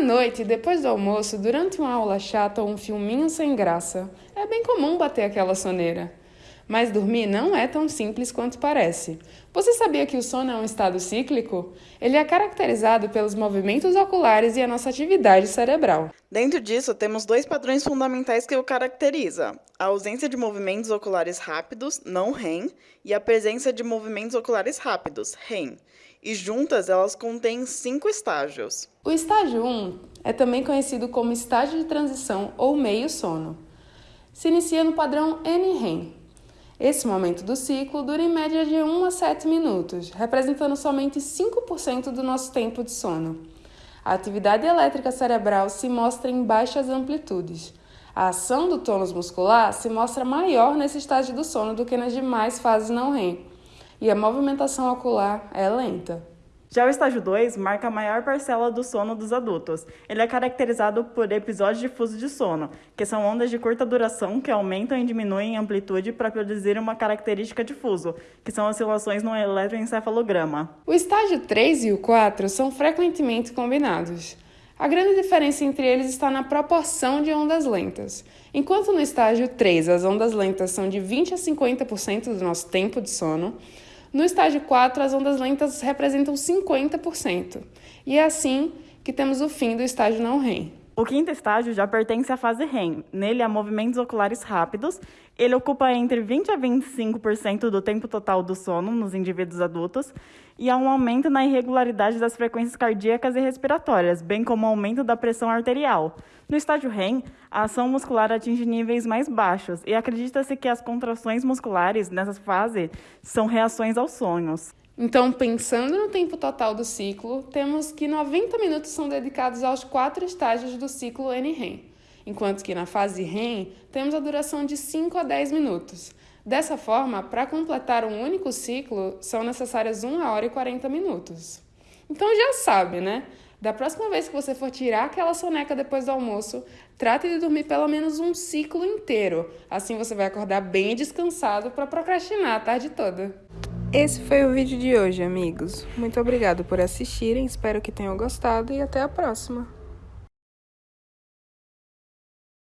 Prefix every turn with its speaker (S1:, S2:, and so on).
S1: noite, depois do almoço, durante uma aula chata ou um filminho sem graça, é bem comum bater aquela soneira. Mas dormir não é tão simples quanto parece. Você sabia que o sono é um estado cíclico? Ele é caracterizado pelos movimentos oculares e a nossa atividade cerebral.
S2: Dentro disso, temos dois padrões fundamentais que o caracteriza: a ausência de movimentos oculares rápidos, não REM, e a presença de movimentos oculares rápidos, REM. E juntas elas contêm cinco estágios.
S1: O estágio 1 é também conhecido como estágio de transição ou meio sono. Se inicia no padrão N-REM, esse momento do ciclo dura em média de 1 a 7 minutos, representando somente 5% do nosso tempo de sono. A atividade elétrica cerebral se mostra em baixas amplitudes. A ação do tônus muscular se mostra maior nesse estágio do sono do que nas demais fases não REM, e a movimentação ocular é lenta.
S2: Já o estágio 2 marca a maior parcela do sono dos adultos. Ele é caracterizado por episódios difusos de sono, que são ondas de curta duração que aumentam e diminuem em amplitude para produzir uma característica difuso, que são oscilações no eletroencefalograma.
S1: O estágio 3 e o 4 são frequentemente combinados. A grande diferença entre eles está na proporção de ondas lentas. Enquanto no estágio 3 as ondas lentas são de 20 a 50% do nosso tempo de sono, no estágio 4, as ondas lentas representam 50%. E é assim que temos o fim do estágio não REM.
S2: O quinto estágio já pertence à fase REM. Nele há movimentos oculares rápidos. Ele ocupa entre 20 a 25% do tempo total do sono nos indivíduos adultos e há um aumento na irregularidade das frequências cardíacas e respiratórias, bem como um aumento da pressão arterial. No estágio REM, a ação muscular atinge níveis mais baixos e acredita-se que as contrações musculares nessa fase são reações aos sonhos.
S1: Então, pensando no tempo total do ciclo, temos que 90 minutos são dedicados aos quatro estágios do ciclo N-REM, enquanto que na fase REM temos a duração de 5 a 10 minutos. Dessa forma, para completar um único ciclo, são necessárias 1 hora e 40 minutos. Então já sabe, né? Da próxima vez que você for tirar aquela soneca depois do almoço, trate de dormir pelo menos um ciclo inteiro. Assim você vai acordar bem descansado para procrastinar a tarde toda. Esse foi o vídeo de hoje, amigos. Muito obrigado por assistirem, espero que tenham gostado e até a próxima.